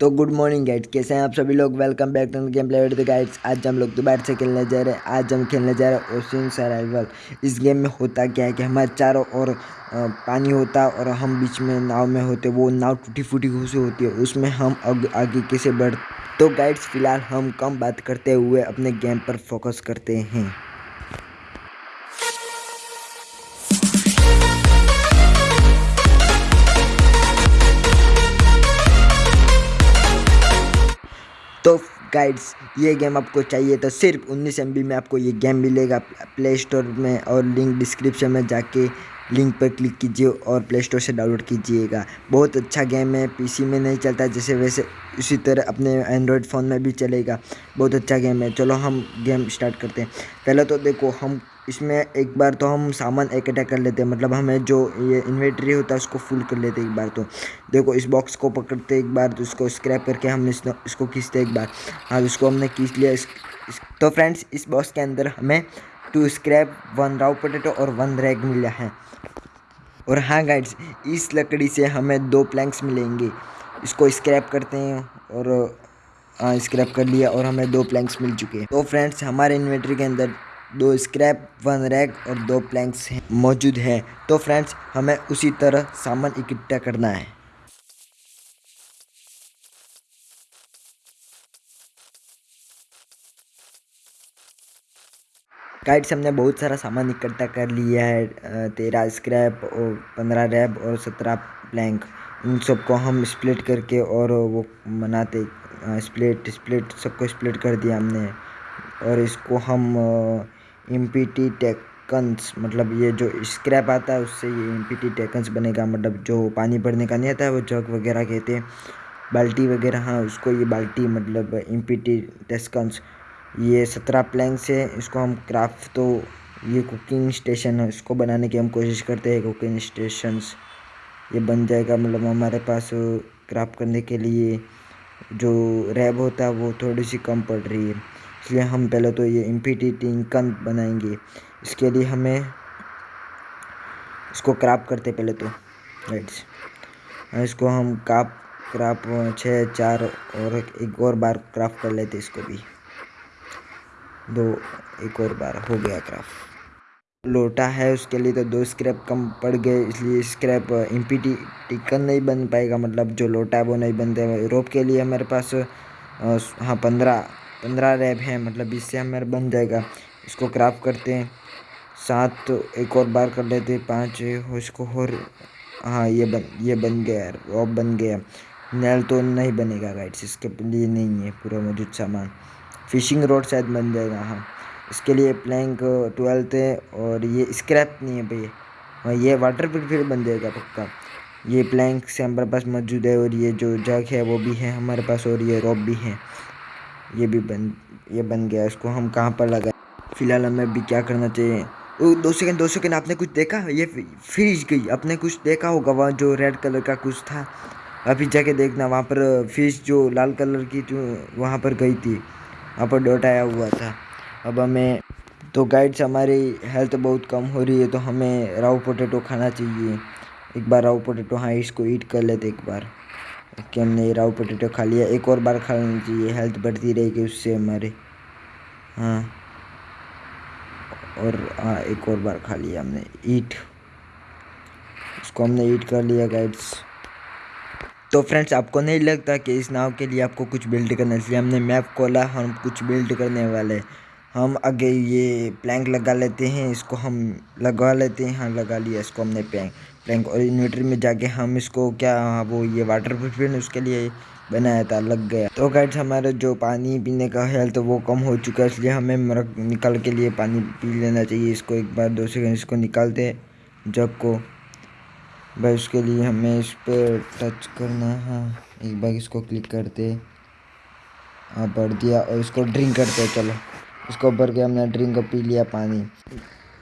तो good morning guides कैसे हैं आप सभी लोग? Welcome back to game play with guides आज हम लोग दोबारा से खेलने जा रहे हैं। आज हम खेलने जा रहे हैं ओशन सर्वाइवल इस गेम में होता क्या है कि हमारे चारों ओर पानी होता और हम बीच में नाव में होते, वो नाव टूटी फूटी घुसी होती है। उसमें हम अब आगे कैसे बढ़ तो गाइड्स फ़िलहाल हम कम बात करते हुए अपने गेम पर फोकस करते हैं। तो गाइड्स ये गेम आपको चाहिए तो सिर्फ़ उन्नीस एम में आपको ये गेम मिलेगा। प्ले स्टोर में और लिंक डिस्क्रिप्शन में जाके लिंक पर क्लिक कीजिए और प्ले स्टोर से डाउनलोड कीजिएगा। बहुत अच्छा गेम है पीसी में नहीं चलता, जैसे वैसे उसी तरह अपने एंड्रॉयड फ़ोन में भी चलेगा। बहुत अच्छा गेम है। चलो हम गेम स्टार्ट करते हैं। पहले तो देखो, हम इसमें एक बार तो हम सामान इकट्ठा कर लेते हैं मतलब हमें जो ये इन्वेंट्री होता है उसको फुल कर लेते हैं एक बार तो। देखो इस बॉक्स को पकड़ते एक बार तो इसको स्क्रैप करके हम इस, इसको खींचते एक बार। हाँ इसको हमने खींच लिया। इस, इस, तो फ्रेंड्स इस बॉक्स के अंदर हमें two scrap one raw potato और वन रैग मिला है। और हाँ गाइड्स इस लकड़ी से हमें दो प्लैंक्स मिलेंगे। इसको स्क्रैप करते हैं और हाँ स्क्रैप कर लिया और हमें दो प्लैंक्स मिल चुके हैं। तो फ्रेंड्स हमारे इन्वेंट्री के अंदर दो स्क्रैप वन रैग और दो प्लैंक्स हैं, मौजूद हैं। तो फ्रेंड्स हमें उसी तरह सामान इकट्ठा करना है। गाइड्स हमने बहुत सारा सामान इकट्ठा कर लिया है तेरह स्क्रैप और पंद्रह रैब और सत्रह प्लैंक उन सबको हम स्प्लिट करके और वो बनाते स्प्लिट स्प्लिट सबको स्प्लिट कर दिया हमने। और इसको हम एम पी टी टेकन्स मतलब ये जो स्क्रैप आता है, उससे ये एम पी टी टेकन्स बनेगा। मतलब जो पानी भरने का नहीं आता है, वो जग वगैरह कहते हैं। बाल्टी वगैरह हाँ उसको ये बाल्टी मतलब एम पी टी टेस्कन्स ये सत्रह प्लैंक है। इसको हम क्राफ्ट तो ये कुकिंग स्टेशन है। इसको बनाने की हम कोशिश करते हैं कुकिंग स्टेशंस ये बन जाएगा मतलब हमारे पास क्राफ्ट करने के लिए जो रैब होता है, वो थोड़ी सी कम पड़ रही है। इसलिए हम पहले तो ये इम्पीटी टिंकन बनाएँगे। इसके लिए हमें इसको क्राप करते पहले तो राइट्स इसको हम काप क्राप छः, चार और एक और बार क्राफ्ट कर लेते इसको भी। दो, एक और बार हो गया क्राफ्ट लोटा है, उसके लिए तो दो स्क्रैप कम पड़ गए, इसलिए स्क्रैप इम्पीटी टिकन नहीं बन पाएगा। मतलब जो लोटा है, वो नहीं बनते रोप के लिए हमारे पास हाँ पंद्रह पंद्रह रैप हैं मतलब इससे हमारे बन जाएगा। इसको क्राफ्ट करते हैं। सात तो एक और बार कर लेते हैं, पाँच इसको और हाँ ये बन ये बन गया रॉप बन गया। नल तो नहीं बनेगा गाइड्स इसके लिए नहीं है पूरा मौजूद सामान। फिशिंग रोड शायद बन जाएगा हाँ। इसके लिए प्लैंक ट्वेल्थ है और ये स्क्रैप नहीं है भैया हाँ ये वाटर फिर बन जाएगा पक्का। ये प्लैंक से हमारे पास मौजूद है और ये जो जग है वो भी है हमारे पास और ये रॉप भी है। ये भी बन, ये बन गया, इसको हम कहाँ पर लगाए? फ़िलहाल हमें अभी क्या करना चाहिए? ओ, दो सेकंड दो सेकंड, आपने कुछ देखा? ये फ्रिज गई, आपने कुछ देखा होगा, वहाँ जो रेड कलर का कुछ था? अभी जाके देखना, वहाँ पर फ़िश जो लाल कलर की जो वहाँ पर गई थी, वहाँ पर डॉट आया हुआ था। अब हमें तो गाइड्स हमारी हेल्थ बहुत कम हो रही है तो हमें राव पोटैटो खाना चाहिए। एक बार राव पोटैटो हाँ इसको ईट कर लेते एक बार। कि हमने राव पोटेटो खा लिया। एक और बार खा लेना चाहिए हेल्थ बढ़ती रहेगी उससे हमारे। हाँ। और हाँ एक और बार खा लिया हमने। ईट उसको हमने ईट कर लिया गाइड्स तो फ्रेंड्स आपको नहीं लगता कि इस नाव के लिए आपको कुछ बिल्ड करना इसलिए हमने मैप खोला, हम कुछ बिल्ड करने वाले हम आगे ये प्लैंक लगा लेते हैं, इसको हम लगा लेते हैं हाँ लगा लिया इसको हमने प्लैंक प्लैंक और इन्वर्टर में जाके हम इसको क्या हाँ वो ये वाटर प्रूफ उसके लिए बनाया था, लग गया। तो गाइड्स हमारा जो पानी पीने का हेल्थ वो कम हो चुका है, इसलिए हमें मरक निकाल के लिए पानी पी लेना चाहिए। इसको एक बार, दो सेकंड इसको निकालते जग को। भाई उसके लिए हमें इस पर टच करना है हाँ। एक बार इसको क्लिक करते हाँ। बढ़ दिया और इसको ड्रिंक करते चलो। इसको भर के हमने ड्रिंक पी लिया पानी।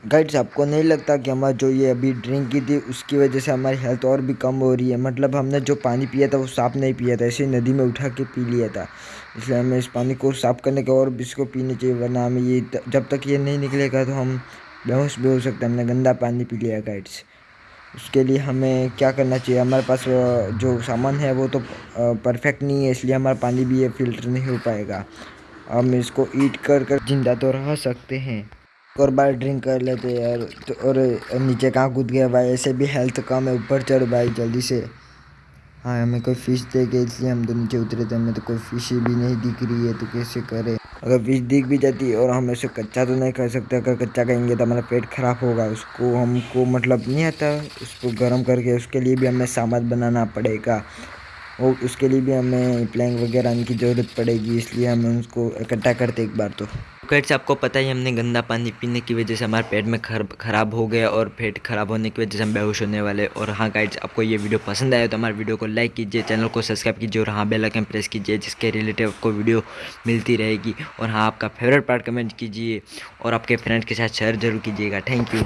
गाइड्स आपको नहीं लगता कि हमारा जो ये अभी ड्रिंक की थी, उसकी वजह से हमारी हेल्थ और भी कम हो रही है? मतलब हमने जो पानी पिया था, वो साफ़ नहीं पिया था, ऐसे नदी में उठा के पी लिया था। इसलिए हमें इस पानी को साफ़ करने के और इसको पीने चाहिए, वरना हमें ये जब तक ये नहीं निकलेगा तो हम बेहोश भी हो सकते हमने गंदा पानी पी लिया गाइड्स उसके लिए हमें क्या करना चाहिए? हमारे पास जो सामान है, वो तो परफेक्ट नहीं है, इसलिए हमारा पानी भी ये फ़िल्टर नहीं हो पाएगा। हम इसको ईट कर कर ज़िंदा तो रह सकते हैं। और बार ड्रिंक कर लेते यार तो और नीचे कहाँ कूद गया भाई? ऐसे भी हेल्थ कम है, ऊपर चढ़ भाई जल्दी से। हाँ हमें कोई फ़िश दे के इसलिए हम तो नीचे उतरे थे, हमें तो कोई फ़िश भी नहीं दिख रही है तो कैसे करें? अगर फ़िश दिख भी जाती है और हम ऐसे कच्चा तो नहीं कर सकते, अगर कच्चा कहेंगे तो हमारा पेट खराब होगा। उसको हमको मतलब नहीं आता, उसको गर्म करके उसके लिए भी हमें सामान बनाना पड़ेगा। और उसके लिए भी हमें प्लैंक वगैरह की ज़रूरत पड़ेगी, इसलिए हमें उसको इकट्ठा करते एक बार तो। कैट्स आपको पता ही हमने गंदा पानी पीने की वजह से हमारे पेट में खराब हो गया और पेट खराब होने की वजह से हम बेहोश होने वाले और हाँ गाइड्स आपको ये वीडियो पसंद आया तो हमारे वीडियो को लाइक कीजिए चैनल को सब्सक्राइब कीजिए और हाँ बेल आइकन प्रेस कीजिए, जिसके रिलेटेड आपको वीडियो मिलती रहेगी। और हाँ आपका फेवरेट पार्ट कमेंट कीजिए और आपके फ्रेंड्स के साथ शेयर ज़रूर कीजिएगा। Thank you